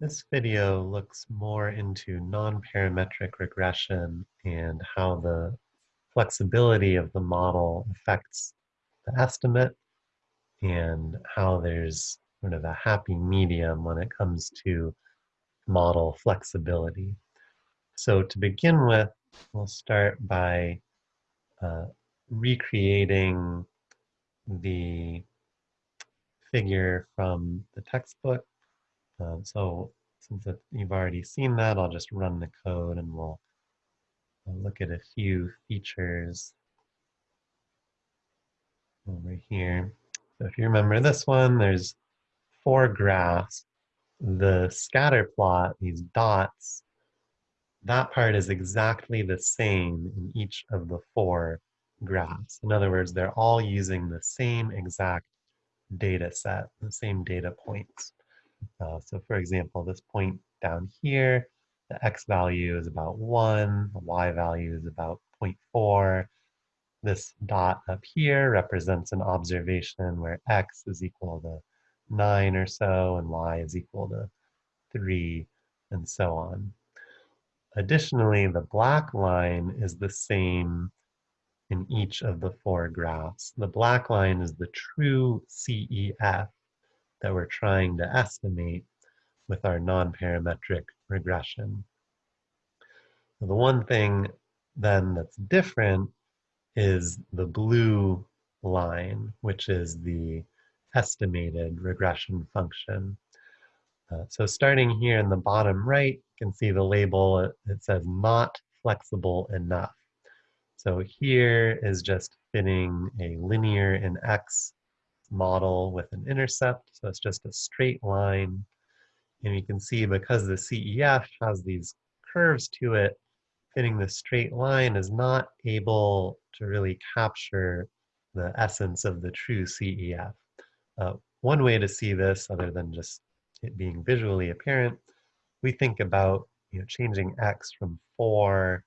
This video looks more into non-parametric regression and how the flexibility of the model affects the estimate and how there's sort of a happy medium when it comes to model flexibility. So to begin with, we'll start by uh, recreating the figure from the textbook. Um, so since it, you've already seen that, I'll just run the code and we'll, we'll look at a few features over here. So if you remember this one, there's four graphs. The scatter plot, these dots, that part is exactly the same in each of the four graphs. In other words, they're all using the same exact data set, the same data points. Uh, so for example, this point down here, the x value is about 1, the y value is about 0.4. This dot up here represents an observation where x is equal to 9 or so, and y is equal to 3, and so on. Additionally, the black line is the same in each of the four graphs. The black line is the true CEF that we're trying to estimate with our non-parametric regression. the one thing then that's different is the blue line, which is the estimated regression function. Uh, so starting here in the bottom right, you can see the label, it, it says not flexible enough. So here is just fitting a linear in X model with an intercept. So it's just a straight line. And you can see because the CEF has these curves to it, fitting the straight line is not able to really capture the essence of the true CEF. Uh, one way to see this, other than just it being visually apparent, we think about you know, changing x from 4,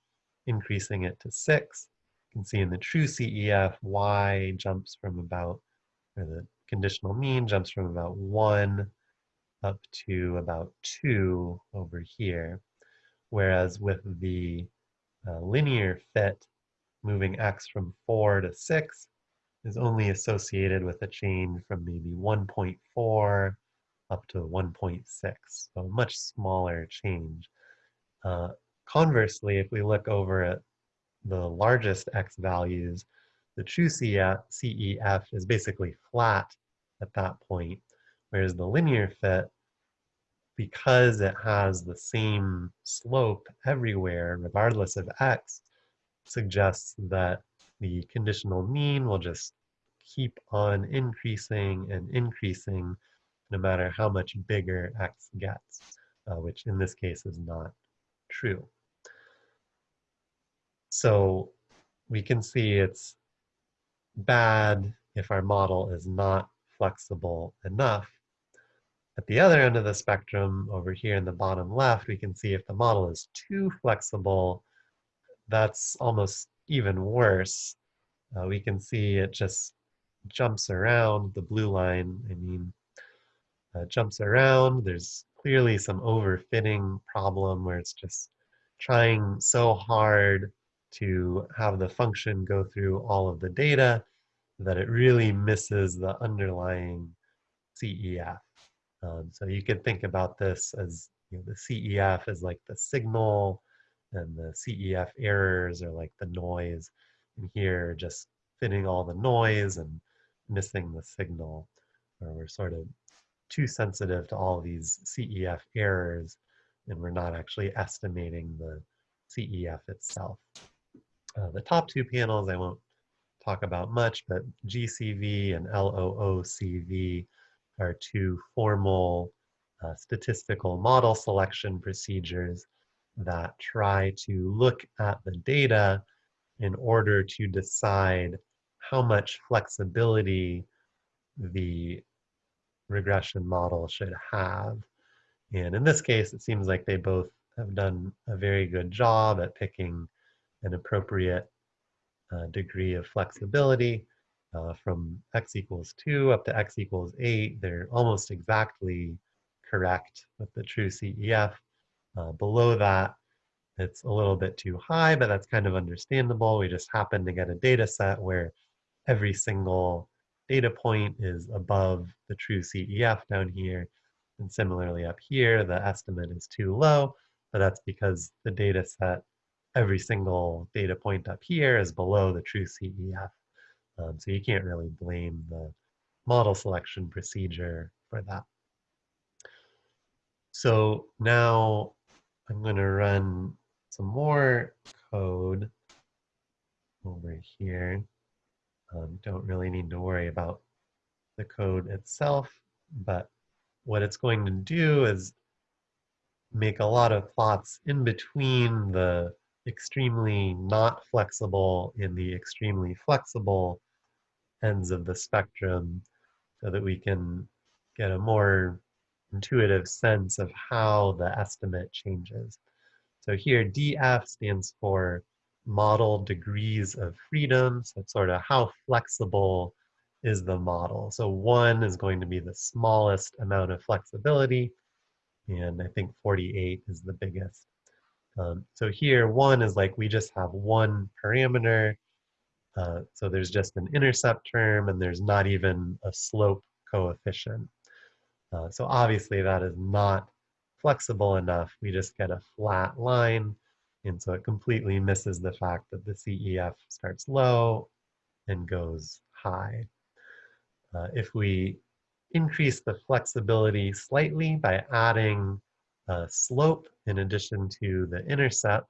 increasing it to 6. You can see in the true CEF, y jumps from about, the conditional mean jumps from about 1 up to about 2 over here. Whereas with the uh, linear fit, moving x from 4 to 6 is only associated with a change from maybe 1.4 up to 1.6, so a much smaller change. Uh, conversely, if we look over at the largest x values, the true CEF is basically flat at that point, whereas the linear fit, because it has the same slope everywhere, regardless of x, suggests that the conditional mean will just keep on increasing and increasing no matter how much bigger x gets, uh, which in this case is not true. So we can see it's bad if our model is not flexible enough. At the other end of the spectrum, over here in the bottom left, we can see if the model is too flexible, that's almost even worse. Uh, we can see it just jumps around, the blue line, I mean, uh, jumps around. There's clearly some overfitting problem where it's just trying so hard to have the function go through all of the data that it really misses the underlying CEF. Um, so you could think about this as you know, the CEF is like the signal and the CEF errors are like the noise. And here just fitting all the noise and missing the signal, or we're sort of too sensitive to all these CEF errors and we're not actually estimating the CEF itself. Uh, the top two panels I won't talk about much, but GCV and LOOCV are two formal uh, statistical model selection procedures that try to look at the data in order to decide how much flexibility the regression model should have. And in this case, it seems like they both have done a very good job at picking an appropriate uh, degree of flexibility. Uh, from x equals 2 up to x equals 8, they're almost exactly correct with the true CEF. Uh, below that, it's a little bit too high, but that's kind of understandable. We just happen to get a data set where every single data point is above the true CEF down here. And similarly up here, the estimate is too low, but that's because the data set, every single data point up here is below the true CEF. Um, so you can't really blame the model selection procedure for that. So now I'm going to run some more code over here. Um, don't really need to worry about the code itself, but what it's going to do is make a lot of plots in between the extremely not flexible in the extremely flexible ends of the spectrum so that we can get a more intuitive sense of how the estimate changes. So here DF stands for model degrees of freedom. So it's sort of how flexible is the model. So one is going to be the smallest amount of flexibility. And I think 48 is the biggest. Um, so here one is like we just have one parameter. Uh, so there's just an intercept term and there's not even a slope coefficient. Uh, so obviously that is not flexible enough. We just get a flat line and so it completely misses the fact that the CEF starts low and goes high. Uh, if we increase the flexibility slightly by adding a slope in addition to the intercept,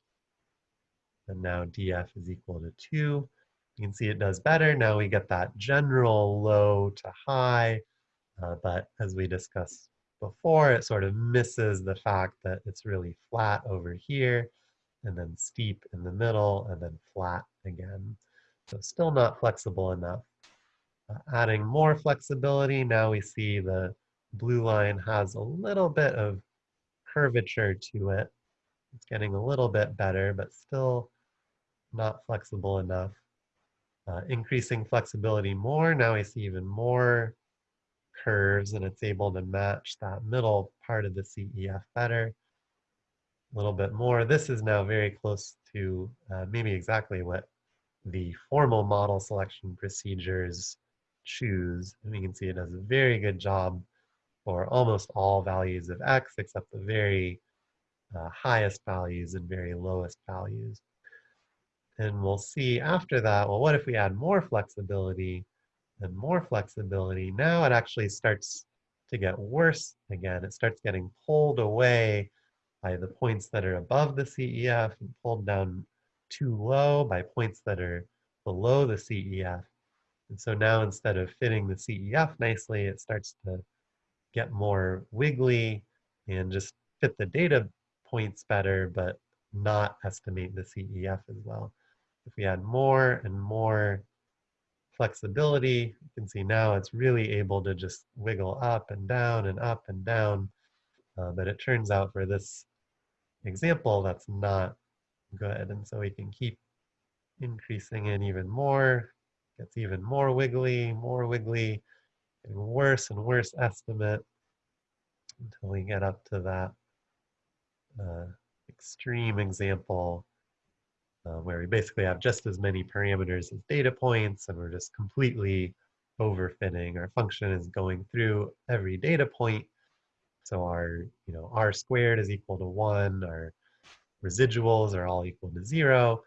and now df is equal to 2, you can see it does better. Now we get that general low to high, uh, but as we discussed before, it sort of misses the fact that it's really flat over here and then steep in the middle, and then flat again. So still not flexible enough. Uh, adding more flexibility, now we see the blue line has a little bit of curvature to it. It's getting a little bit better, but still not flexible enough. Uh, increasing flexibility more, now we see even more curves and it's able to match that middle part of the CEF better a little bit more. This is now very close to uh, maybe exactly what the formal model selection procedures choose. And we can see it does a very good job for almost all values of x except the very uh, highest values and very lowest values. And we'll see after that, well, what if we add more flexibility and more flexibility? Now it actually starts to get worse again. It starts getting pulled away by the points that are above the CEF and pulled down too low by points that are below the CEF. And so now instead of fitting the CEF nicely, it starts to get more wiggly and just fit the data points better, but not estimate the CEF as well. If we add more and more flexibility, you can see now it's really able to just wiggle up and down and up and down. Uh, but it turns out for this example, that's not good. And so we can keep increasing it even more. Gets even more wiggly, more wiggly, getting worse and worse estimate until we get up to that uh, extreme example uh, where we basically have just as many parameters as data points and we're just completely overfitting. Our function is going through every data point so our, you know, r squared is equal to one, our residuals are all equal to zero,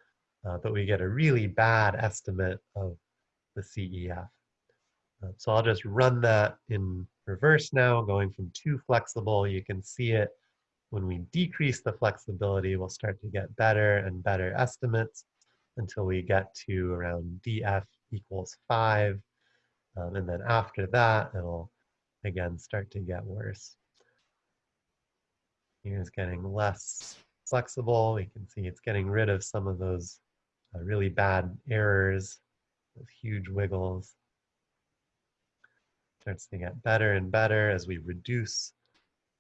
uh, but we get a really bad estimate of the CEF. Uh, so I'll just run that in reverse now, going from too flexible. You can see it when we decrease the flexibility, we'll start to get better and better estimates until we get to around df equals five. Um, and then after that, it'll again start to get worse. Here's getting less flexible. We can see it's getting rid of some of those uh, really bad errors, those huge wiggles. Starts to get better and better as we reduce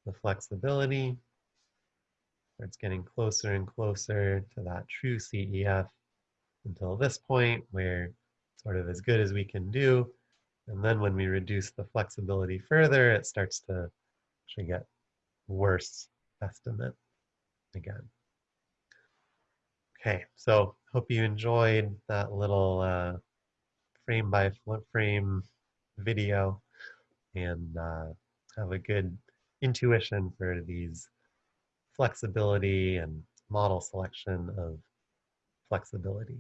the flexibility. Starts getting closer and closer to that true CEF until this point where sort of as good as we can do. And then when we reduce the flexibility further, it starts to actually get worse estimate again. Okay, so hope you enjoyed that little uh, frame by frame video and uh, have a good intuition for these flexibility and model selection of flexibility.